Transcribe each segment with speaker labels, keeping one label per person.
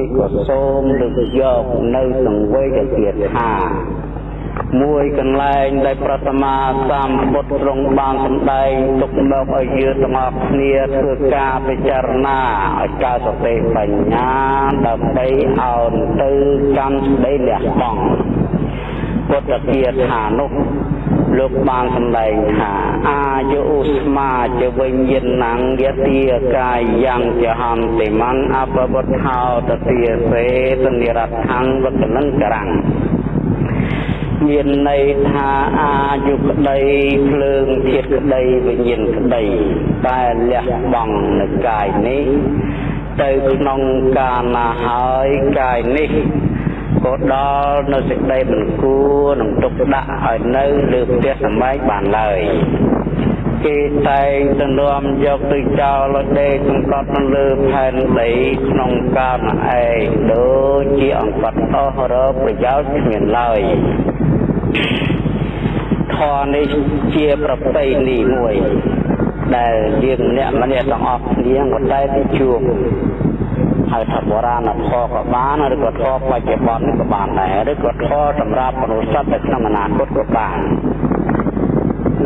Speaker 1: នេះក៏សូមលើកយកនៅសង្វេគទៀតថាមួយកន្លែងដែលប្រតមាសម្ពុទ្ធទ្រង់បានសម្ដែងទុកមកឲ្យយើងទាំងអស់គ្នាធ្វើការពិចារណាឲ្យកើតសតិបញ្ញាដើម្បីឲ្យទៅកម្មស្ដីលះបង់ពុទ្ធគាថានោះ លោកបានសម្ដែងថាអាយុឧស្មាជាវិញ្ញាណังយតិកាយយ៉ាងចហន្តិមੰអបវត្ថោតតិសេតនិរដ្ឋังវកលង្ករាំងមានន័យថាអាយុក្តីភ្លើងធាតក្តីវិញ្ញាណក្តីតែលះបង់នៅកាយនេះទៅក្នុងកាលណាហើយកាយនេះ ក៏ដល់នៅសេចក្តីមិនគួរនឹងទុកដាក់ឲ្យនៅលើផ្ទះសម្បែងបានឡើយគេតែងទៅនាំយកទៅចោលដេកសង្កត់នៅលើផែនដីក្នុងកាលឯងដូចជាអង្កត់អស់រកប្រយោជន៍គ្មានឡើយធម៌នេះជាប្រពៃណីមួយដែលយើងម្នាក់ម្នាក់ទាំងអស់គ្នាក៏តែទៅជួប ហៅថាបុរាណធម៌ក៏បានឬក៏ធម៌បច្ចុប្បន្នក៏បានដែរឬក៏ធម៌សម្រាប់មនុស្សសត្វនៅក្នុងអនាគតក៏បាន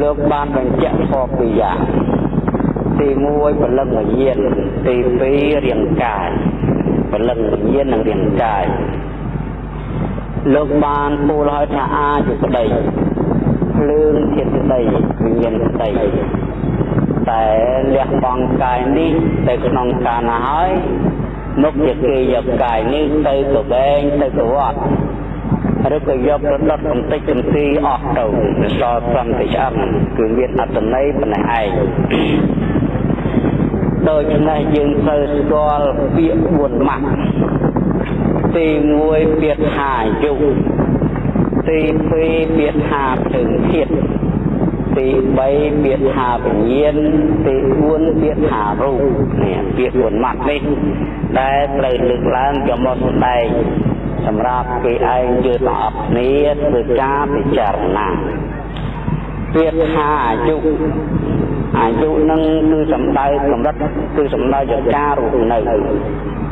Speaker 1: លោកបានបញ្ជាក់ធម៌ពីរយ៉ាងទី1ពលឹងវិញ្ញាណទី2រាងកាយពលឹងវិញ្ញាណនិងរាងកាយលោកបានពូលឲ្យថាអាយុក្តីភ្លើងធាតុក្តីវិញ្ញាណក្តីតែលះបង់កាយនេះទៅក្នុងកាលណាហើយ មុខជាគេយកកាយនេះទៅកបែងទៅកវត្តឬក៏យកទៅដុតកំតិចកំទីអស់ទៅវាសល់ត្រឹមតែឆ្អឹងគឺមានអត្តន័យប៉ុណ្ណេះឯងដូច្នេះយើងត្រូវស្គាល់ពាក្យ4ម៉ាក់ទី1ពាក្យថាយុទី2ពាក្យថាភ្លើងធាតុ ទី3ពាក្យថាវិញ្ញាណទី4ពាក្យថារូបនេះពាក្យ4ម៉ាត់នេះដែលត្រូវលើកឡើងយកមកសម្ដែងសម្រាប់គេឯងយើងទាំងអស់គ្នាធ្វើការពិចារណាពាក្យថាអាយុអាយុនឹងគឺសំដៅកម្រិតគឺសំដៅយកការរស់នៅ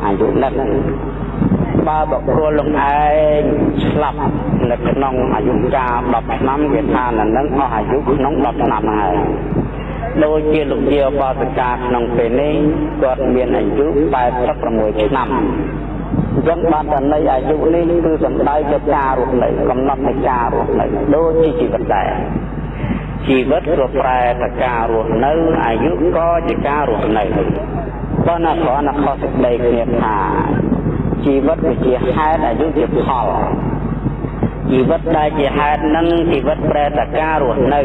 Speaker 1: អាយុនឹងបើបុគ្គលលោកឯងស្លាប់ នៅក្នុងអាយុកាល10ឆ្នាំវាថានៅនឹងអស់អាយុក្នុង10ឆ្នាំហើយដូចជាលោកជាបសកាក្នុងពេលនេះគាត់មានអាយុ86ឆ្នាំអញ្ចឹងបានតែនៃអាយុនេះគឺសំដៅទៅការរស់នៅកំណត់នៃការរស់នៅដូចជាជីវិតដែរជីវិតក៏ប្រែទៅការរស់នៅអាយុក៏ជាការរស់នៅប៉ុន្តែគ្រាន់តែខុសសេចក្តីគ្នាថាជីវិតវាជាហេតុអាយុជាផល ជីវិតដែលជាហេតុនឹងជីវិតប្រែតការរស់នៅ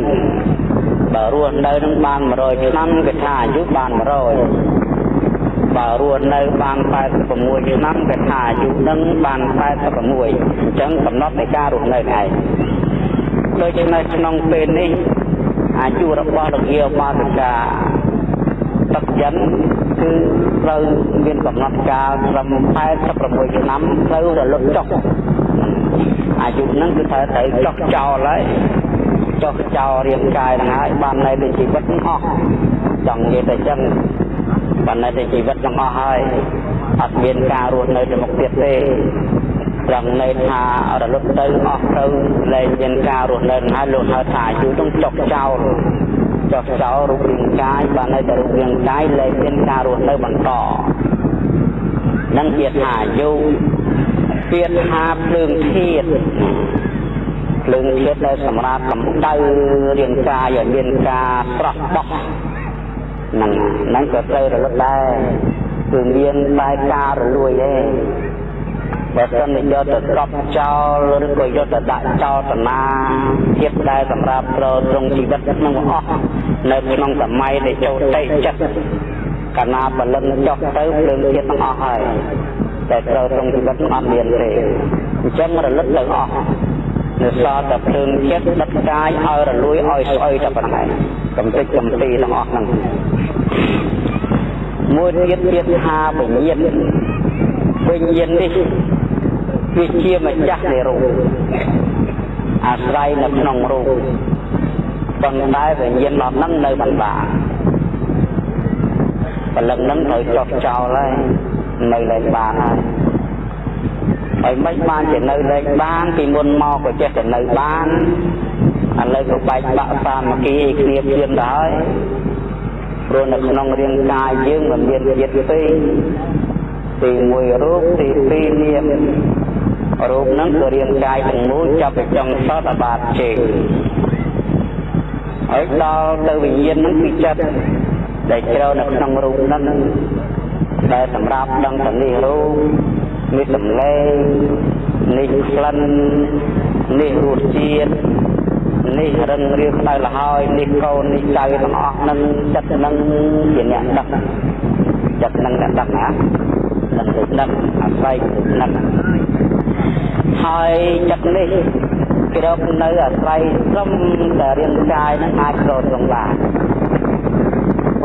Speaker 1: បើរស់នៅនឹងបាន100ឆ្នាំគេថាអាយុបាន100បើរស់នៅបាន86ឆ្នាំគេថាអាយុនឹងបាន86អញ្ចឹងកំណត់នៃការរស់នៅឯងដូច្នេះក្នុងពេលនេះអាយុរបស់លោកយាបាសិកាទឹកចិនគឺត្រូវមានកំណត់កាលត្រឹម86ឆ្នាំត្រូវរលត់ចុះ អាយុហ្នឹងគឺត្រូវត្រូវចុះចោលហើយចុះចោលរាងកាយហ្នឹងហើយបាននៅតែជីវិតអស់ចង់និយាយតែចឹងបាននៅតែជីវិតទាំងអស់ហើយអត់មានការរស់នៅទៅមុខទៀតទេត្រង់ន័យថារលត់ទៅអស់ទៅលែងមានការរស់នៅហើយលោកហៅថាអាយុនឹងចុះចោលចុះចោលរូបរាងកាយបាននៅតែរូបរាងកាយលែងមានការរស់នៅបន្តនឹងជាថាអាយុ ពាក្យថាភ្លើងធាតភ្លើងធាតដែលសម្រាប់កម្ដៅរាងកាយឲ្យមានការស្រស់បោះហ្នឹងហ្នឹងក៏ត្រូវរលត់ដែរគឺមានតែការរលួយទេបើសិនយកទៅកប់ចោលឬក៏យកទៅដាក់ចោលតាណាភាពដែលសម្រាប់ប្រទ្រង់ជីវិតក្នុងអស់នៅក្នុងសម័យដែលចូលតិចិត្ត កាលណាបលិនចុះទៅភ្លើងជាតិទាំងអស់ហើយតែប្រទ្រង់ជីវិតអត់មានទេអញ្ចឹងរលឹកទៅអស់នៅសល់តែភ្លើងចិត្តដិតកាយឲ្យរលួយឲ្យស្អុយតែប៉ុណ្ណេះកំតិចកំទីទាំងអស់ហ្នឹងមួយទៀតទៀតថាវិញ្ញាណវិញ្ញាណនេះវាជាម្ចាស់នៃរូបអាស្រ័យនៅក្នុងរូបប៉ុន្តែវិញ្ញាណអត់នឹងនៅបណ្ដា ពលឹងនឹងត្រូវចុះចោលហើយនៅលែងបានហើយហើយមិនបានជានៅលេខបានពីមុនមកក៏ចេះតែនៅបានឥឡូវក៏បែកបាក់សាមគ្គីគ្នាព្រៀនដែរព្រោះនៅក្នុងរាងកាយយើងមិនមានជាតិពីរទី1រូបទី2នាមរូបហ្នឹងគឺរាងកាយទាំងមូលចាប់ពីចុងសតបាតជេហើយដល់ទៅវិញ្ញាណហ្នឹងពីចិត្ត ដែលជ្រៅនៅក្នុងរូបហ្នឹងដែលសម្រាប់ដឹងទៅនេះរូបនេះសម្លេងនេះក្លិននេះរសជាតិនេះរឹងរៀបដៅលហើយនេះកូននេះចៅទាំងអស់នឹងចិត្តនឹងជាអ្នកដឹកចិត្តនឹងអ្នកដឹកណានឹងទៅដឹកអាស្រ័យទៅដឹកហើយចិត្តនេះគ្របនៅអាស្រ័យត្រឹមតែរាងកាយនឹងអាចក្រត្រង់បាន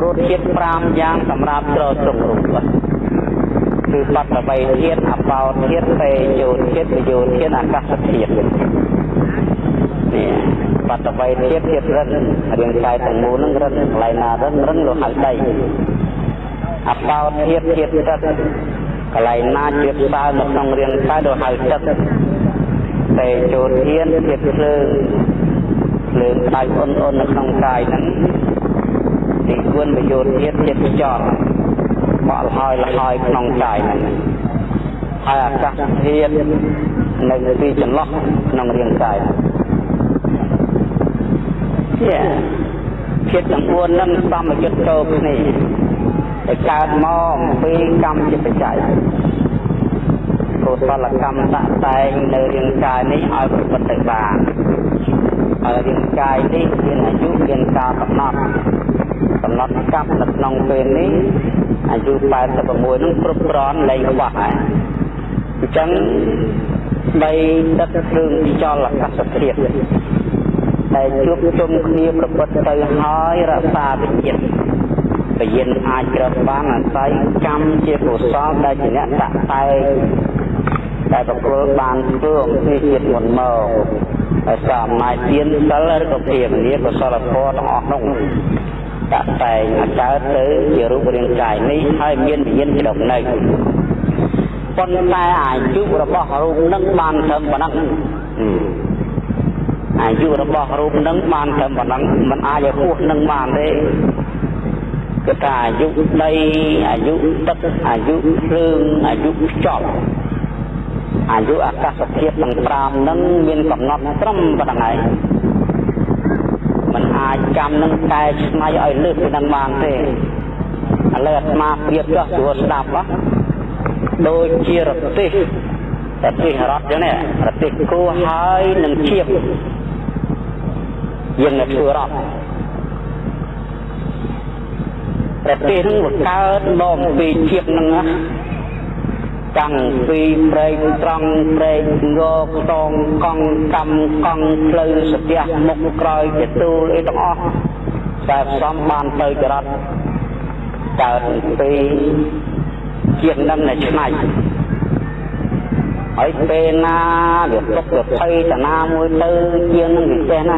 Speaker 1: រសជាតិ5យ៉ាងសម្រាប់ក្រត្រង់រូបគឺបត្តបីធាតអបោធាតពេយោធាតយោធាតអាកាសធាតនេះបត្តបីធាតធាតរិនរាងកាយទាំងមូលនឹងរិនកន្លែងណារិនរិនលោហៅដីអបោធាតធាតទឹកកន្លែងណាជាផ្សើនៅក្នុងរាងកាយលោហៅទឹកពេយោធាតធាតភ្លើងភ្លើងក្តៅអ៊ុនអ៊ុននៅក្នុងកាយហ្នឹង ទីគួនប្រយោជន៍ទៀតជាខ្យល់បក់លហើយលហើយក្នុងកាយហ្នឹងហើយអាកាសធាតុនៅទីចន្លោះក្នុងរាងកាយជាជាតិទាំង4ហ្នឹងសមយុទ្ធតោគ្នាតែកើតមកពីកម្មជាបច្ច័យកុសលកម្មដាក់តែងនៅរាងកាយនេះឲ្យប្រព្រឹត្តទៅបានហើយរាងកាយនេះមានអាយុមានកាលកំណត់ កំណត់កាប់នៅក្នុងពេលនេះអាយុ86នឹងគ្រប់គ្រាន់លែងខ្វះហើយអញ្ចឹងបីដឹកគ្រឿងខ្យល់អាកាសធាតុដែលជួបជុំគ្នាប្រព្រឹត្តទៅហើយរក្សាវិញ្ញាណវិញ្ញាណអាចក្រើបបានអាស្រ័យកម្មជាកុសលដែលជាអ្នកតាក់តែងដែលប្រគល់បានធ្វើអំពីជាតិមុនមកហើយសារអំណាចទានសិលឬក៏ភាវនាកុសលធម៌ទាំងអស់នោះ តាក់តែងឲ្យកើតទៅជារូបរាងកាយនេះហើយមានវិញ្ញាណជ្រកនៅប៉ុន្តែអាយុរបស់រូបនឹងបានត្រឹមប៉ុណ្ណឹងអាយុរបស់រូបនឹងបានត្រឹមប៉ុណ្ណឹងมันអាចឲ្យហួសនឹងបានទេគឺថាអាយុដីអាយុទឹកអាយុភ្លើងអាយុខ្យល់អាយុអាកាសធាតុទាំង5នឹងមានកំណត់ត្រឹមប៉ុណ្ណឹងហើយ มันអាចកម្មនឹងកែច្នៃឲ្យលើសពីនឹងបានទេឥឡូវអាត្មាប្រៀបចោះស្រួលស្ដាប់ហ៎ដូចជារទេសរទេសរត់ចឹងនេះរទេសគោហើយនឹងឈៀបយើងនៅធ្វើរត់ប្រទេសនឹងវាកើតមកពីឈៀបនឹងណា តាំងពីព្រែកត្រង់ព្រែកងខ្ទងកង់កម្មកង់ផ្លូវសទះមុខក្រោយជាទូលអីទាំងអស់តែផ្សំបានទៅចរិតកើតពីជាងនឹងនៃឆ្នៃហើយពេលណាវាទុកវាភ័យតាណាមួយទៅជាងនឹងពិសេសណា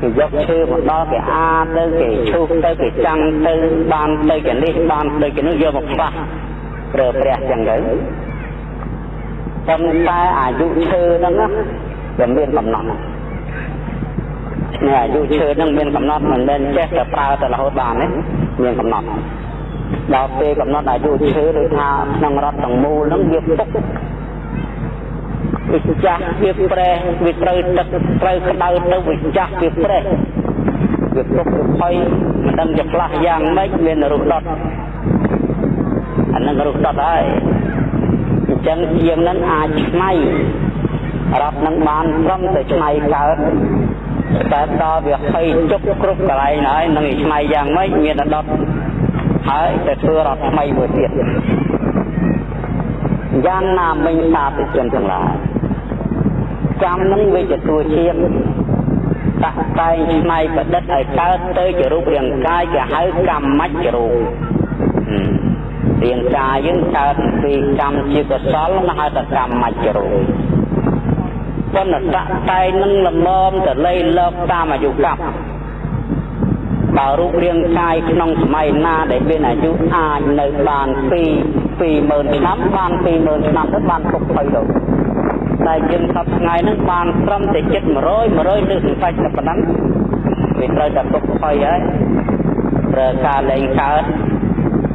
Speaker 1: គេយកឈើមកដល់គេអាទៅគេឈូសទៅគេចាំងទៅបានទៅគេនេះបានទៅគេនោះយកមកខ្វះ ប្រើព្រះចឹងទៅប៉ុន្តែអាយុឈើហ្នឹងវាមានកំណត់នេះអាយុឈើហ្នឹងមានកំណត់មិនមែនចេះតែប្រើទៅរហូតបានទេមានកំណត់ដល់ពេលកំណត់អាយុឈើដូចថាក្នុងរដ្ឋទាំងមូលហ្នឹងវាពុកវាចាស់វាប្រេះវាត្រូវទឹកត្រូវក្តៅទៅវាចាស់វាប្រេះវាពុកវាផុយមិនដឹងជាផ្លាស់យ៉ាងម៉េចមានរូបដុត អានឹងរុះដុតហើយអញ្ចឹងជាងនឹងអាចឆ្នៃរាប់នឹងបានត្រឹមតែឆ្នៃកើតតែដល់វាភ័យជប់គ្រប់កន្លែងហើយនឹងឆ្នៃយ៉ាងម៉េចមានតែដុតហើយតែធ្វើរត់ថ្មីមួយទៀតយ៉ាងណាមិញសាធុជនទាំងឡាយចាំនឹងវាជាទួជាតិតាក់តែងឆ្នៃប្រឌិតឲ្យកើតទៅជារូបរាងកាយគេហៅកម្មមច្ចរូប រាងកាយយើងកើតពីកម្មជាកុសលនោះហៅថាកម្មមច្ចរូបប៉ុន្តែតែនឹងលមមទៅលៃលោកតាមអាយុកម្មបើរូបរាងកាយក្នុងសម័យណាដែលមានអាយុអាចនៅបានពី20000ឆ្នាំបាន20000ឆ្នាំទៅបានទុកភ័យទៅតែយើងសប្ថ្ងៃហ្នឹងបានត្រឹមតែចិត្ត100 100លើសសាច់តែប៉ុណ្ណឹងវាត្រូវតែទុកភ័យហើយប្រើការលែងកើត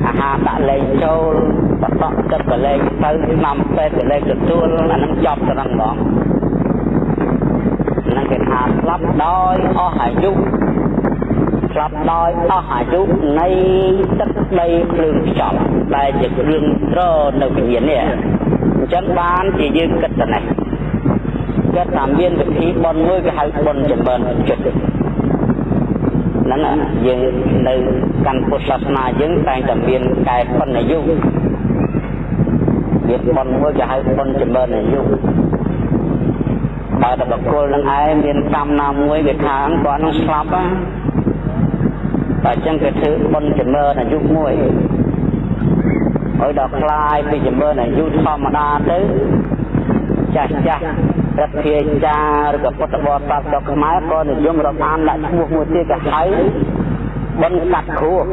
Speaker 1: អាហារដាក់លែងចូលបតក់ទឹកក៏លែងទៅឆ្នាំពេទ្យក៏លែងទទួលអាហ្នឹងចប់ទៅហ្នឹងហ្មងហ្នឹងគេថាស្លាប់ដោយអស់អាយុស្លាប់ដោយអស់អាយុនៃទឹកដីភ្លើងខ្យល់ដែលជាគ្រឿងត្រនៅវិញ្ញាណនេះអញ្ចឹងបានជាយើងគិតទៅនេះគិតថាមានវិធីបន់មួយគេហៅបន់ចម្រើនចិត្ត ហ្នឹងយើងនៅកាន់ពុទ្ធសាសនាយើងតែងតែមានកែប៉ុនអាយុមានបន់មួយគេហៅបន់ចម្រើនអាយុបើតែបកគលនឹងឯងមានកម្មណាមួយវាថាគាត់នឹងស្លាប់ណាតែអញ្ចឹងគេធ្វើបុណ្យចម្រើនអាយុមួយឲ្យដល់คลายពីចម្រើនអាយុធម្មតាទៅ ចាស់ចាស់រដ្ឋាចារឬក៏ពុទ្ធបរិស័ទដល់ខ្មែរក៏និយមរាប់អានដាក់ឈ្មោះមួយទៀតក៏ហៅបុណ្យកាត់ខួរ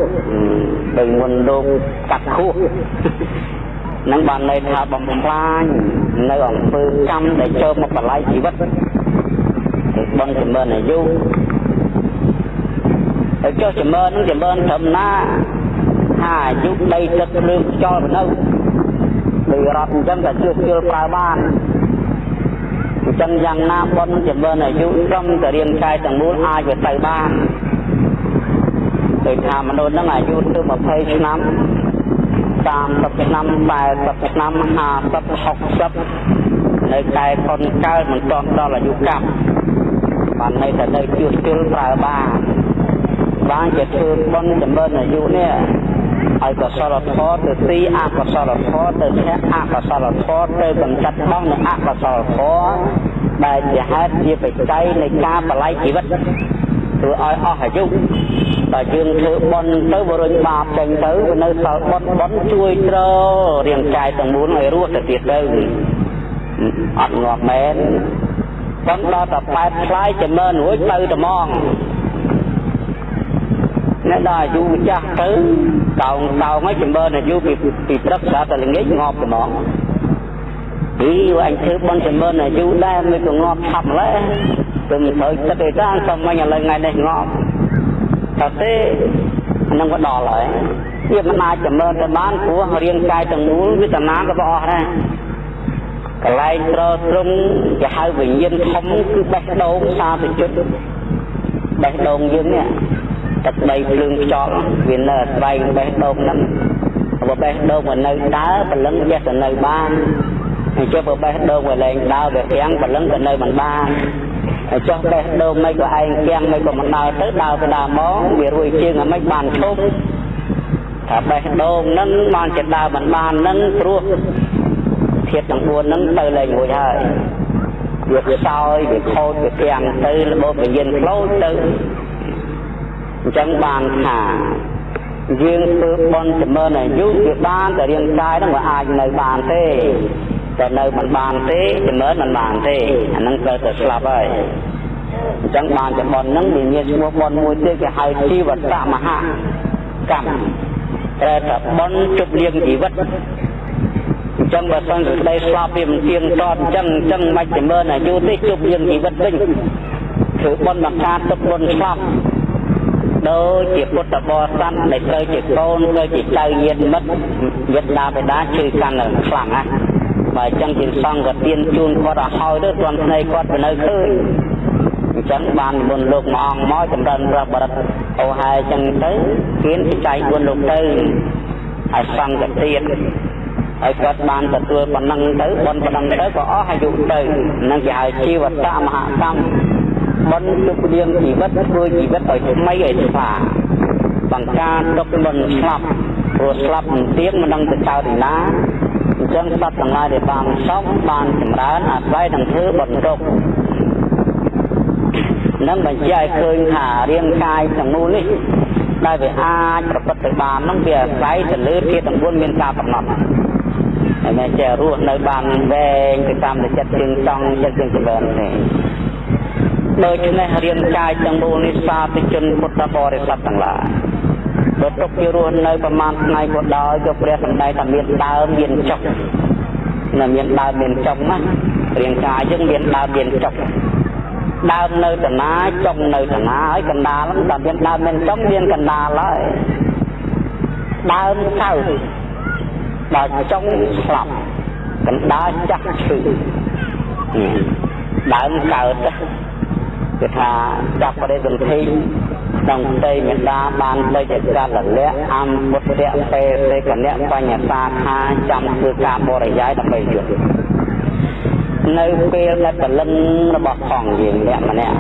Speaker 1: ដោយមុនលោកកាត់ខួរនឹងបានន័យថាបំផ្លាញនៅអង្គើកម្មដែលចូលមកបល័យជីវិតបុណ្យចម្រើនអាយុហើយចុះចម្រើននឹងចម្រើនត្រឹមណាថាអាយុដីទឹកភ្លើងខ្យល់នៅដោយរត់អញ្ចឹងតែជួសជុលប្រើបានអញ្ចឹងយ៉ាងណាបុណ្យចម្រើនអាយុត្រឹមតែរាងកាយទាំងមូលអាចទៅទៅបានដោយថាមនុស្សហ្នឹងអាយុទៅ20ឆ្នាំ30ឆ្នាំ40ឆ្នាំ50 60នៅតែកូនកើតមិនទាន់ដល់អាយុកម្មបានន័យថានៅជួសជុលប្រើបានបានជាធ្វើបុណ្យចម្រើនអាយុនេះឲ្យកុសលធម៌ទៅទីអកុសលធម៌ទៅឈះអកុសលធម៌ទៅកំចាត់បងនៅអកុសលធម៌ ដែលជាហេតុជាបច្ច័យនៃការបល័យជីវិតធ្វើឲ្យអស់អាយុតែយើងធ្វើបុណ្យទៅបរុញបាបចេញទៅវានៅសល់បុណ្យបុណ្យជួយត្ររាងកាយទាំងមូលឲ្យរស់ទៅទៀតទៅអត់ងាប់មែនប៉ុន្តែដល់តែបែបខ្លាយចម្រើនរួចទៅត្មងអ្នកដល់អាយុចាស់ទៅកោងកោងឲ្យចម្រើនអាយុពីពីព្រឹកស្រាប់តែល្ងាចងាប់ត្មង អីអញធ្វើបន់ចម្រើនអាយុដែរមិនក៏ងាប់ឆាប់ម្ល៉េះទៅមិនត្រូវចិត្តទេតាសុំមិញឥឡូវថ្ងៃនេះងាប់តែទេនឹងក៏ដល់ហើយវាមិនអាចចម្រើនទៅបានព្រោះរាងកាយទាំងមូលវាតំណាងក៏អស់ដែរកន្លែងត្រត្រង់គេហៅវិញ្ញាណធំគឺបេះដូងសាទជិតបេះដូងយើងនេះទឹកដីភ្លើងខ្យល់វានៅអាស្រ័យបេះដូងហ្នឹងបើបេះដូងមិននៅដើរព្រលឹងចេះតែនៅបាន ហើយចុះបើបេះដូងវាលែងដើរវារាំងព្រលឹងក៏នៅមិនបានហើយចុះបេះដូងមិនក៏ឯងគាំងមិនក៏មិនដើរទៅដើរទៅដើរមកវារួយជើងអាមិនបានឈប់ថាបេះដូងហ្នឹងបានជាដើរមិនបានហ្នឹងព្រោះធាតុទាំង4ហ្នឹងទៅលែងរួចហើយវាខ្សោយវាខូចវាគាំងទៅរបបវិញ្ញាណផ្លោចទៅអញ្ចឹងបានថាយើងធ្វើបន់ចម្រើនអាយុវាបានតែរាងកាយហ្នឹងវាអាចនៅបានទេ តែនៅមិនបានទេចម្រើនមិនបានទេអាហ្នឹងត្រូវតែស្លាប់ហើយអញ្ចឹងបានចំបន់ហ្នឹងវាមានឈ្មោះបន់មួយទៀតគេហៅជីវតមហាកម្មតែតែបន់ជប់លៀងជីវិតអញ្ចឹងបើសិនសេចក្តីស្លាប់វាមិនទៀងទាត់អញ្ចឹងអញ្ចឹងមិនចម្រើនអាយុទេជប់លៀងជីវិតវិញធ្វើបន់បង្ការទុកបន់ស្លាប់ដូចជាពុទ្ធបរិស័ទដែលត្រូវជាកូនត្រូវជាចៅញាតិមិត្តយត្តដាបេដាជឿកាន់ខ្លាំងណាស់ បើអញ្ចឹងជាសង្ឃក៏ទៀនជូនគាត់ឲ្យហើយទៅទាន់ភ្នែកគាត់ទៅនៅឃើញអញ្ចឹងបានមុនលោកមួយអង្គមកចម្រើនព្រះបរិទ្ធអូហែអញ្ចឹងទៅគៀនចែក4លោកទៅឲ្យសង្ឃក៏ទៀតហើយគាត់បានទទួលប៉ុណ្ណឹងទៅបនប៉ុណ្ណឹងទៅក៏អស់អាយុទៅនឹងគេហៅជីវតមហាកម្មបនជប់លៀងជីវិតធ្វើជីវិតឲ្យថ្មីឲ្យស្វាបង្ការទុកបនស្លាប់ព្រោះស្លាប់មិនទៀងមិនដឹងទៅចោលទីណា អញ្ចឹងសត្វទាំងឡាយដែលបានសពបានចម្រើនអាស្រ័យនឹងធ្វើបនទុកនឹងបញ្ជាក់ឲ្យឃើញថារាងកាយទាំងមូលនេះដែលវាអាចប្រព្រឹត្តទៅបាននឹងវាអាស្រ័យទៅលើធាតុទាំង4មានការកំណត់ហើយមិនចេះរស់នៅបានវែងទៅតាមចិត្តជើងចង់ចិត្តជើងចម្រើនទេដូច្នេះរាងកាយទាំងមូលនេះសាធុជនពុទ្ធបរិស័ទទាំងឡាយ បើទុកជារស់នៅប្រមាណថ្ងៃក៏ដោយក៏ព្រះសម្ដែងថាមានដើមមានចុកនៅមានដើមមានចុកណារាងកាយយើងមានដើមមានចុកដើមនៅតាណាចុងនៅតាណាហើយកណ្ដាលហ្នឹងដល់មានដើមមានចុងមានកណ្ដាលហើយដើមសៅដល់ចុងស្លាប់កណ្ដាលចាស់ឈឺដើមកើតគឺថាចាប់បរិសន្ធិ ក្នុងផ្ទៃមេដាបានបីចកាលលៈអំពុទ្ធៈពេសេកនៈបញ្ញសាខាចាំធ្វើការបរិយាយដើម្បីយុទ្ធនៅពេលដែលពលិនរបស់ផងយើងអ្នកម្នាក់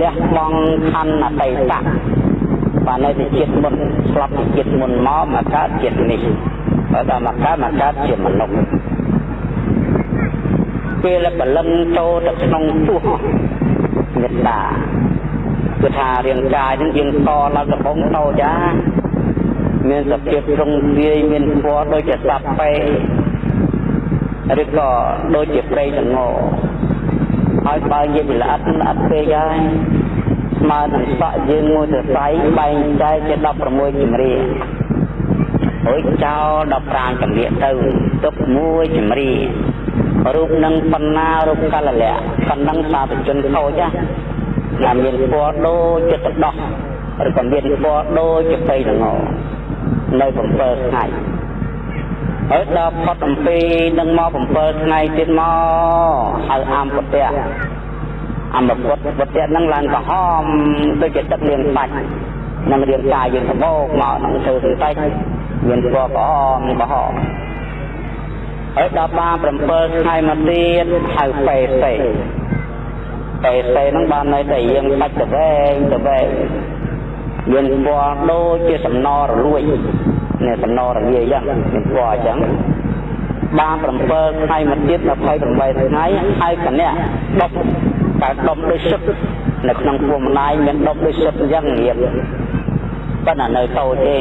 Speaker 1: លះបង់ខណ្ឌអតីតៈបាននៅទីជាតិមុនស្លាប់ទីជាតិមុនមកមកកើតជាតិនេះបើដល់មកកើតមកកើតជាមនុស្សពេលពលិនចូលទៅក្នុងពោះមេត្តា គឺថារាងកាយនឹងយើងតឡើងដំបងតូចចាមានសភាពត្រង់វាយមានពណ៌ដូចជាសាប់ពេឬក៏ដូចជាព្រៃល្ងហើយបើនិយាយពីល្អិតល្អិតពេកហើយស្មើនឹងសក់យើងមួយសរសៃបែងចែកជា16ជំរាអើយចោល15ជំរាទៅទុកមួយជំរារូបនឹងបណ្ណារូបកលលៈបណ្ដឹងសាធជនខូចណា ដែលមានពណ៌ដូចជាទឹកដោះឬក៏មានពណ៌ដូចជាព្រៃល្ងនៅ7ថ្ងៃហើយដល់ផុតអំពីនឹងមក7ថ្ងៃទៀតមកហៅអំពតៈអំពុទ្ធពុទ្ធៈនឹងឡើងក្រហមដូចជាទឹកលាងសាច់នឹងរាងកាយយើងសបោកមកនឹងធ្វើសន្តិចមានពណ៌ក្រហមក្រហមហើយដល់បាន7ថ្ងៃមកទៀតហៅពេសេ ពេសេនឹងបាននៅតែយើងបាច់ទៅវែងទៅវែងមានពណ៌ដូចជាសំណរលួយនេះសំណរលាយយ៉ាងមានពណ៌អញ្ចឹងបាន7ថ្ងៃមកទៀត28ថ្ងៃហើយកណ្ណៈដប់តែដប់ដូចសុទ្ធនៅក្នុងពួកម្លាយមានដប់ដូចសុទ្ធអញ្ចឹងរៀបប៉ុន្តែនៅតូចទេ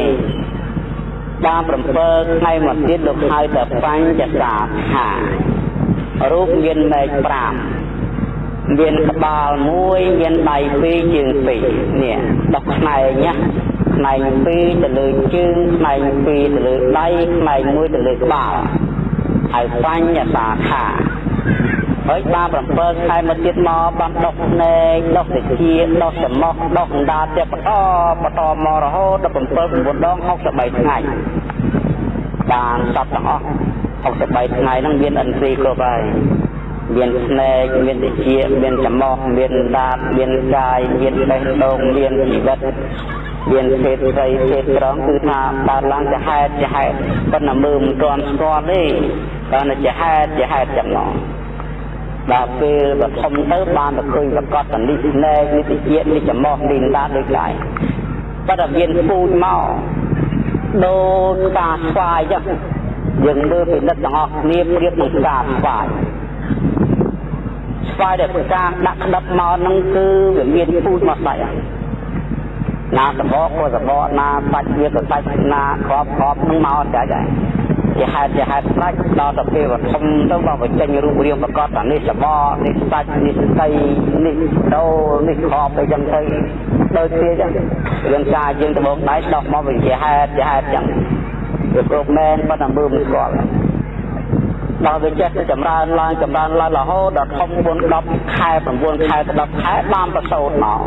Speaker 1: បាន7ថ្ងៃមកទៀតលោកហៅទៅបញ្ចសាខារូបមានមេឃ5 មានក្បាលមួយមានដៃ2ជើង2នេះដកផ្នែកណាផ្នែក2ទៅលើជើងផ្នែក2ទៅលើដៃផ្នែក1ទៅលើក្បាលហើយបញ្ញសាខាហើយបាន7ខែមកទៀតមកបានដុសភ្នែកដុសតិជាដុសច្រមុះដុសអណ្ដាតទៀតបន្តបន្តមករហូតដល់7 9ដង63ថ្ងៃបានសពទាំងអស់63ថ្ងៃហ្នឹងមានអិនទ្រីគ្រប់ហើយ មានភ្នែកមានតិជាមានច្រមុះមានអណ្ដាតមានកាយមានបេះដូងមានជីវិតមានភេទស្រីភេទត្រង់គឺថាកើតឡើងជាហេតុជាហេតុប៉ុន្តែមើលមិនទាន់ស្គាល់ទេគាត់តែជាហេតុជាហេតុចំណងដល់ពេលបឋមទៅបានទៅឃើញប្រកបតនិស្នេហ៍និតិជាតិនិចមោះលីនដាដូចកាយប៉ុន្តែមានពូជមកដូចការស្វាយចឹងយើងមើលពិនិត្យទាំងអស់គ្នាប្រៀបនឹងការស្វាយ ស្វាយដែលប្រការដាក់ក្តឹបមកហ្នឹងគឺវាមានពូជមកស្ដាច់ណាសបកក៏សបកណាសាច់វាក៏សាច់ណាក្របក្របហ្នឹងមកចាច់ហើយជាហេតុជាហេតុស្ដេចដល់ទៅពេលវធំទៅបើបញ្ចេញរូបរាងប្រកបថានេះសបកនេះសាច់នេះស្ដីនេះដោនេះក្របទៅចឹងទៅដូចគ្នាចឹងរឿងការយើងដំបងដៃដោះមកវិញជាហេតុជាហេតុចឹងវាគ្រប់មែនប៉ុន្តែមើលមិនស្គាល់ ដល់វាចេះទៅចម្រើនឡើងចម្រើនឡើងរហូតដល់ធំ4 10ខែ9ខែទៅ10ខែបានប្រសូតមក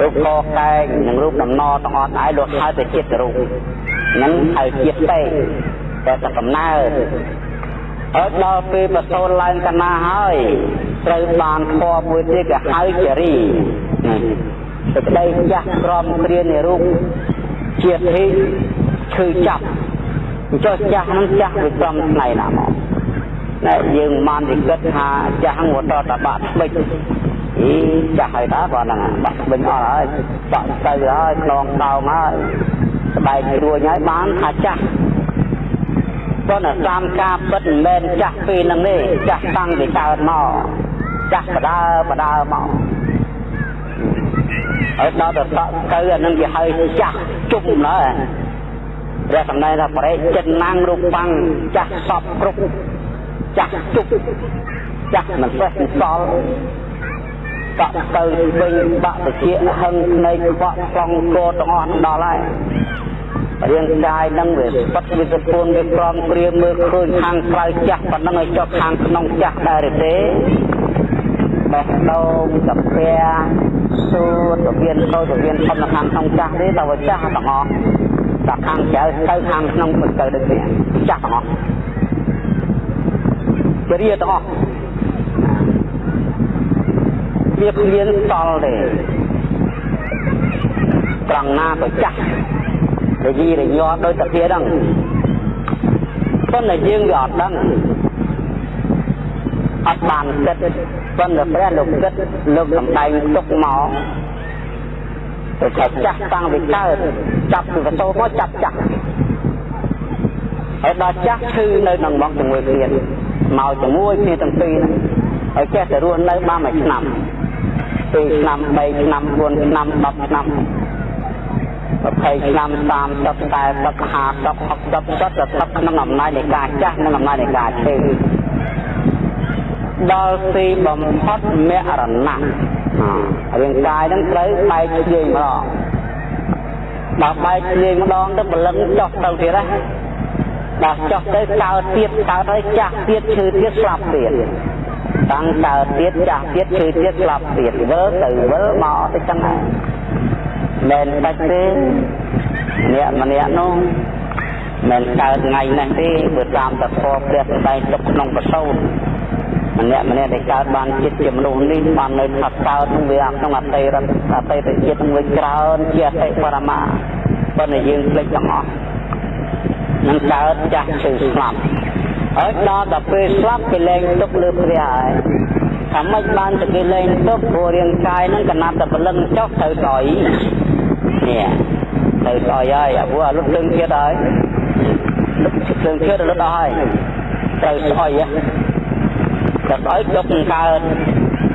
Speaker 1: រូបកកែងនិងរូបដំណទាំងអស់ដែរលោកហៅទៅចិត្តរូបហ្នឹងហៅជាតិទេតែតែកំណើតអត់ដល់ពេលប្រសូតឡើងកណាហើយត្រូវបានខបមួយទៀតក៏ហៅជារីសេចក្តីចាស់ក្រមគ្រានៃរូបជាធិឈឺចាប់អញ្ចឹងចាស់ហ្នឹងចាស់វាក្រំថ្ងៃណាមកតែយើងមិនទៅគិតថាចាស់ហ្នឹងមកតតបាក់ស្បិចអីចាស់ហើយតើបើហ្នឹងបាក់ស្បិចអស់ហើយបាក់ទៅហើយខ្នងដោងហើយស្បែករួចហើយបានថាចាស់ប៉ុន្តែតាមការពិតមិនមែនចាស់ពេលហ្នឹងទេចាស់តាំងពីកើតមកចាស់បដើបដើមកហើយដល់ទៅតក់ទៅអានឹងគេហៅចាស់ជុំឡើយ ព្រះសម្ដែងថាបរិចិនណាំងរូបបាំងចាស់សពគ្រប់ចាស់ជុំចាស់មិនសេះមិនសល់កក់ទៅវិញបាក់តិចហឹងភ្នែកខ្វក់ខ្លងកោទាំងអស់ដល់ហើយរាងកាយនឹងវាបាត់វាសពួនវាក្រំព្រាមមើលឃើញខាងក្រៅចាស់ប៉ុណ្ណឹងឲ្យចុះខាងក្នុងចាស់ដែរទេបេះដូងកាពែសួរទៅវៀនតូចទៅវៀនធំនៅខាងក្នុងចាស់ទេតែវាចាស់ទាំងអស់ តែខាងក្រៅទៅខាងក្នុងមិនទៅដូចនេះចាស់ទាំងអស់ជារាទាំងអស់វាគ្មានសល់ទេត្រង់ណាក៏ចាស់រយីរញ័រដោយតាទៀតហ្នឹងប៉ុន្តែយើងវាអត់ដឹងអត់បានគិតប៉ុន្តែព្រះលោកគិតលោកសំដែងទុកមក ទៅចាស់តាំងពីកើតចាប់ពីវសូមកចាប់ចាស់ហើយដល់ចាស់ឈឺនៅនឹងមកជាមួយគ្នាមកជាមួយគ្នាទាំងពីរហ្នឹងហើយចេះតែរស់នៅបានមួយឆ្នាំ2ឆ្នាំ3ឆ្នាំ4ឆ្នាំ10ឆ្នាំ20ឆ្នាំ30 40 50 60 70ទៅក្នុងអំណាចនៃការចាស់និងអំណាចនៃការឈឺ ដល់ទីបំផុតមរណៈរាងកាយនឹងត្រូវបែកធ្លាយម្ដងដល់បែកធ្លាយម្ដងទៅបលឹងចុះទៅទៀតណាដល់ចុះទៅកើតទៀតកើតហើយចាស់ទៀតឈឺទៀតស្លាប់ទៀតតាំងកើតទៀតចាស់ទៀតឈឺទៀតស្លាប់ទៀតវិលទៅវិលមកទៅចឹងហើយមិនបាច់ទេអ្នកម្នាក់នោះមិនកើតថ្ងៃនេះទេបើតាមតធម៌ព្រះសម្ដែងទុកក្នុងប្រសូត ម្នាក់ម្នាក់ដែលកើតបានចិត្តជាមនុស្សនេះបាននៅថាកើតនឹងវាក្នុងអតីតអតីតជាតិនឹងវាច្រើនជាអតិបរមាប៉ុន្តែយើងភ្លេចទាំងអស់នឹងកើតចាស់ឈឺស្លាប់ហើយដល់ដល់ពេលស្លាប់គេលែងទុកលើព្រះហើយថាម៉េចបានតែគេលែងទុកព្រោះរាងកាយនឹងកណាត់តែព្រលឹងចុះទៅស្អុយនេះទៅស្អុយហើយអាព្រោះអាលុតទឹងទៀតហើយទឹងទៀតលុតអស់ហើយទៅស្អុយហ៎ ទៅស្អុយទុកកើត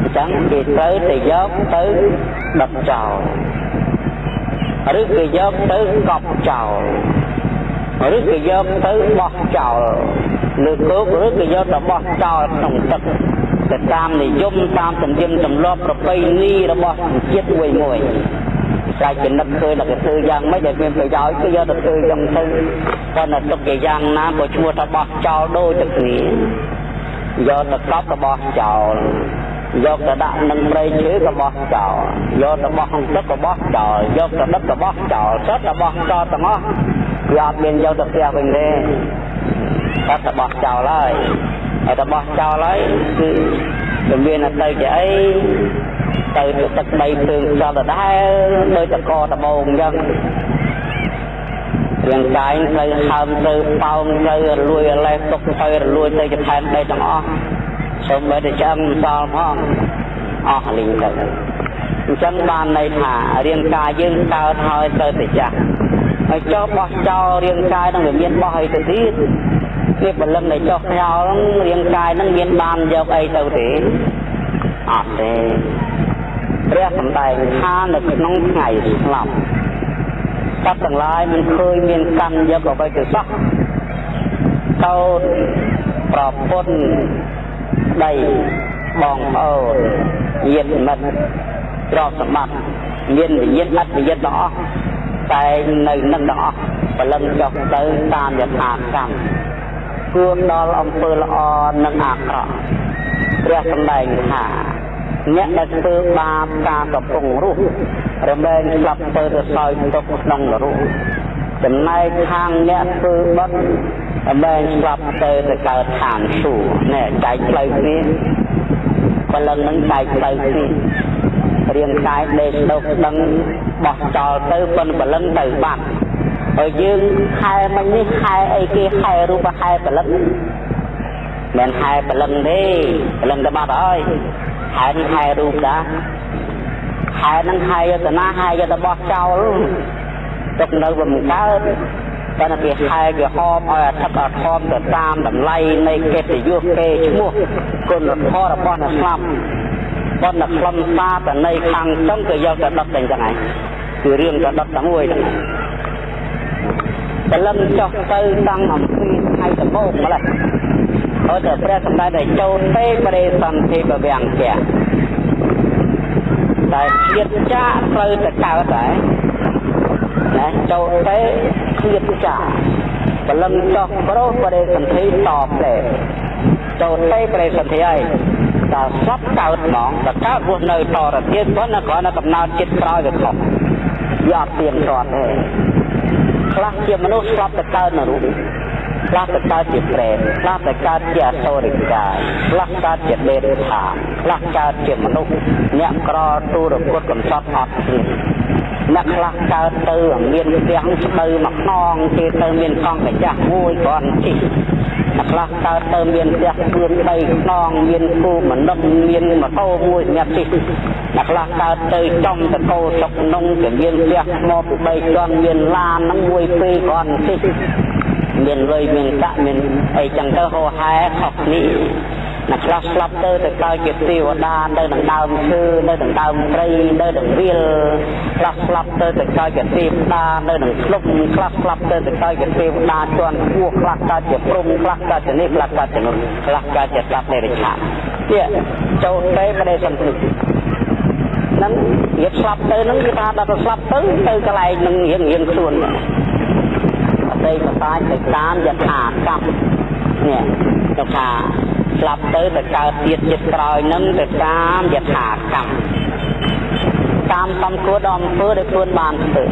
Speaker 1: អញ្ចឹងគេត្រូវទៅយកទៅដុតចោលឬគេយកទៅកប់ចោលឬគេយកទៅបោះចោលលើគោកឬក៏យកទៅបោះចោលក្នុងទឹកទៅតាមនិយមតាមទំនៀមទម្លាប់ប្រពៃណីរបស់ជាតិមួយមួយតែចំណិតឃើញតែគេធ្វើយ៉ាងម៉េចដែលមានប្រយោជន៍គឺយកទៅធ្វើយ៉ាងទៅប៉ុន្តែទុកជាយ៉ាងណាក៏ឈ្មោះថាបោះចោលដូចតែគ្នា យកទៅកប់របស់ចោលយកទៅដាក់នឹងព្រៃឈើក៏បោះចោលយកទៅបោះក្នុងទឹកក៏បោះចោលយកទៅដុតក៏បោះចោលសិតទៅបោះចោលទាំងអស់វាអត់មានយកទៅផ្ទះវិញទេគាត់ទៅបោះចោលហើយហើយទៅបោះចោលហើយគឺវាមានទៅជាអីទៅទឹកដីភ្លើងខ្យល់ដដែលដោយតកដបងអញ្ចឹង រាងកាយត្រូវហើមទៅប៉ោងទៅរលួយរលេះទុកទៅរលួយទៅចថែមដីទាំងអស់សូម្បីតែចាំសល់ផងអស់លីងទៅអញ្ចឹងបានន័យថារាងកាយយើងកើតហើយទៅតែចាស់ហើយចោលបោះចោលរាងកាយនឹងវាមានបោះអីទៅទៀតវាបលឹងនៃចុះខ្យល់រាងកាយនឹងមានបានយកអីទៅទេអត់ទេព្រះសម្ដែងថានៅក្នុងថ្ងៃស្លាប់ សត្វទាំងឡាយមិនឃើញមានកម្មយកអ្វីទៅសោះកោតប្រពន្ធដីបងប្អូនញាតិមិត្តទ្រព្យសម្បត្តិមានវិញ្ញាណអត់វិញ្ញាណទាំងអស់តែនៅនឹងទាំងអស់បលឹងចុះទៅតាមយថាកម្មគួរដល់អំពើល្អនិងអាក្រក់ព្រះសម្ដែងថា អ្នកដែលធ្វើបាបការកំពុងរស់រមែងស្លាប់ទៅទៅសោយទុកក្នុងនរកចំណែកខាងអ្នកធ្វើបុណ្យរមែងស្លាប់ទៅទៅកើតឋានសួគ៌នេះចែកផ្លូវគ្នាបលឹងនឹងចែកផ្លូវគ្នារាងកាយដេកដុកដឹងបោះចោលទៅប៉ុនបលឹងទៅបាត់ហើយយើងខែមិញនេះខែអីគេខែរូបខែពលិតមិនខែពលិតទេពលិតទៅបាត់ហើយ ខែនេះខែរូបតាខែនឹងខែយតនាខែយតបោះចោលទុកនៅវាមិនកើតតែពីខែវាហមឲ្យអធិបអធមទៅតាមតម្លៃនៃកិត្តិយសគេឈ្មោះគុណធម៌របស់អ្នកស្លាប់ប៉ុន្តែខ្លឹមសារតនៃខាងចុងក៏យកទៅដុតតែអញ្ចឹងឯងគឺរឿងក៏ដុតតែមួយហ្នឹងព្រលឹមចុះទៅតាំងអំពីថ្ងៃដំបូងម្ល៉េះ ហើយតែព្រះសម្ដែងដែលចូលទេបរិសន្ធិបវាំងជាតែជាតិចាកត្រូវតែកើតដែរណាចូលទៅជាតិចាកបលឹងចោះប្រុសបរិសន្ធិតបដែរចូលទៅបរិសន្ធិហើយតើស្លាប់កើតហ្មងតើកើតរស់នៅតរទៀតប៉ុន្តែគ្រាន់តែកំណត់ចិត្តក្រោយវាខុសយកទៀនគាត់ទេខ្លះជាមនុស្សស្លាប់ទៅកើតនៅរូប ខ្លះទៅកើតជាប្រេតខ្លះទៅកើតជាអសូរិកាយខ្លះកើតជាដេរឆាខ្លះកើតជាមនុស្សអ្នកក្រទូរគុតកំសត់អត់ទៀតអ្នកខ្លះកើតទៅមានផ្ទាំងស្បូវមកខ្នងគេទៅមានកង់កាចាស់មួយគ្រាន់ជិះអ្នកខ្លះកើតទៅមានផ្ទះព្រឿន3ខ្នងមានគូមនុស្សមានម៉ូតូមួយសម្រាប់ជិះអ្នកខ្លះកើតទៅចំតកោសុកនងជាមានផ្ទះថ្មពី3ជាន់មានឡាននឹងមួយពីរគ្រាន់ជិះ មានលុយមានកាក់មានអីចឹងទៅហោហែខុសគ្នាអ្នកខ្លះស្លាប់ទៅទៅកើតជាទេវតានៅនឹងដើមឈើនៅនឹងដើមព្រៃនៅនឹងវាលខ្លះស្លាប់ទៅទៅកើតជាទេវតានៅនឹងភ្លុកខ្លះស្លាប់ទៅទៅកើតជាទេវតាជាន់ខ្ពស់ខ្លះកើតជាព្រំខ្លះកើតជានេះខ្លះកើតជានោះខ្លះកើតជាសត្វនៃរិឆាទៀតចូលទៅប្រទេសសន្តិនឹងវាស្លាប់ទៅនឹងវាថាដល់ទៅស្លាប់ទៅទៅកន្លែងនឹងរៀងរៀងខ្លួន ដីកតាចទៅតាមយថាកម្មនេះទៅថាស្លាប់ទៅទៅកើតទៀតចិត្តក្រោយនឹងទៅតាមយថាកម្មតាមសំគួរដល់អំពើដែលខ្លួនបានធ្វើ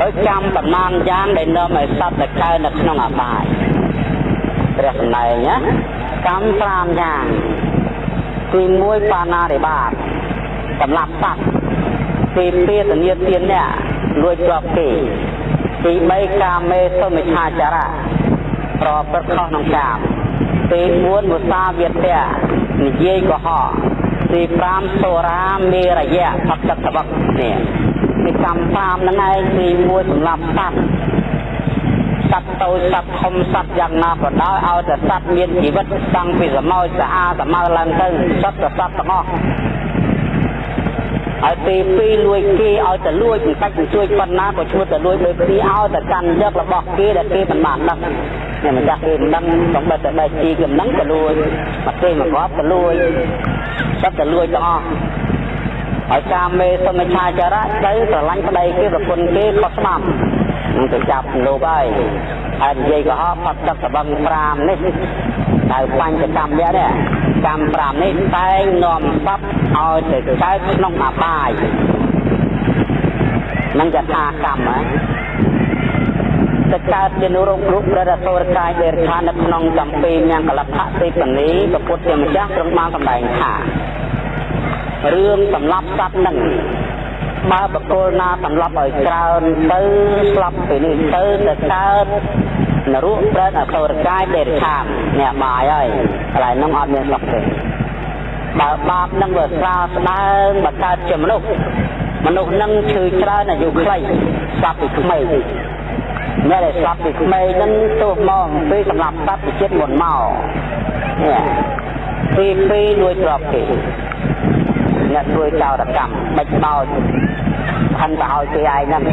Speaker 1: ហើយចាំតំណាងយ៉ាងដែលនាំឲ្យសត្វទៅកើតនៅក្នុងអបាយព្រះសម្ដែងណាកម្ម5យ៉ាងទី1បាណារិបាតសម្រាប់សត្វទី2ធានាទានអ្នកលួចទ្រព្យគេ ទី3កាមេសុមិឆាចារៈប្រព្រឹត្តខុសក្នុងកាមទី4មុសាវាទៈនិយាយកុហកទី5សូរាមេរយៈផតតវកនេះពីកម្ម5ហ្នឹងឯងទី1សម្រាប់សត្វសត្វតូចសត្វធំសត្វយ៉ាងណាក៏ដោយឲ្យតែសត្វមានជីវិតតាំងពីសមោចស្អាតសមោឡើងទៅសត្វសត្វទាំងអស់ ហើយពេលពីរលួចគេឲ្យតែលួចមិនបាច់ទៅជួយប៉ុណ្ណាក៏ឈ្មោះតែលួចដោយពីឲ្យតែកាន់យករបស់គេដែលគេមិនបានដឹងនេះម្ចាស់គេមិនដឹងសំបត្តិតែបែកជីគេមិនដឹងក៏លួចមកគេមកគាត់ក៏លួចសត្វតែលួចទាំងអស់ហើយកាមេសមិឆាចារៈទៅស្រឡាញ់ប្តីគេប្រពន្ធគេខុសច្បាប់នឹងទៅចាប់លោកហើយហើយនិយាយកុហកផាត់ទឹកសបឹង5នេះតែបញ្ចកម្មនេះ កម្ម5នេះតែងនាំសត្វឲ្យទៅកើតក្នុងអបាយនឹងយថាកម្មហ៎ទៅកើតជានុរោគរូបព្រះរសូរកាយដេរឆានៅក្នុងចម្ពីញ៉ាំកលភៈទេពនីព្រះពុទ្ធជាម្ចាស់ទ្រង់បានសម្ដែងថារឿងសម្លាប់សត្វនឹងបើបកគលណាសម្លាប់ឲ្យច្រើនទៅស្លាប់ពីនេះទៅទៅកើតនរោប្រែតអសូរកាយដេរឆានអ្នកបាយហើយ កន្លែងនោះអត់មានស្លាប់ទេបើបាបនឹងវាស្រាលស្ដើងបើកើតជាមនុស្សមនុស្សនឹងឈឺច្រើនអាយុខ្លីស្លាប់ពីក្មេងអ្នកដែលស្លាប់ពីក្មេងនឹងទោះមកពីសម្រាប់សត្វជាតិមុនមកនេះពីពីលួចទ្រព្យគេអ្នកធ្វើចោរកម្មបិចបោចខិនទៅឲ្យគេឯងហ្នឹង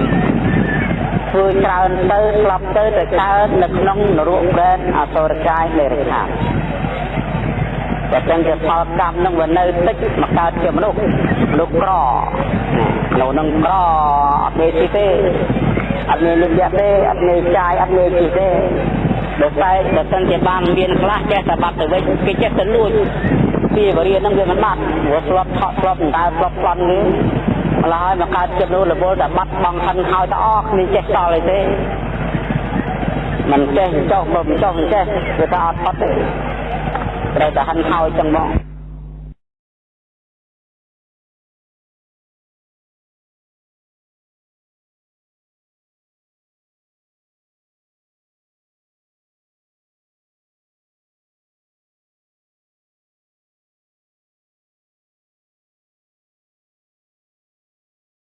Speaker 1: ធ្វើច្រើនទៅស្លាប់ទៅទៅកើតនៅក្នុងនរកប្រែតអសុរកាយនៃរិខា តែចឹងជាផលកម្មនឹងវានៅតិចមកកើតជាមនុស្សមនុស្សក្រនៅនឹងក្រអត់មានទីទេអត់មានលុបយ៉ាទេអត់មានចាយអត់មានជីទេដោយតែបើសិនជាបានមានខ្លះចេះតែបាត់ទៅវិញគេចេះតែលួចពីវរិយនឹងវាមិនបាត់ព្រោះស្លាប់ថក់ស្លាប់ដៅស្លាប់ប្លន់នេះម្ល៉េះហើយមកកើតចិត្តនោះរវល់តែបាត់បង់ហិនហើយទៅអស់គ្នាចេះសល់អីទេមិនចេះចុះបើមិនចុះមិនចេះវាថាអត់ផុតទេ ត្រូវតែហិនហើយចឹងមក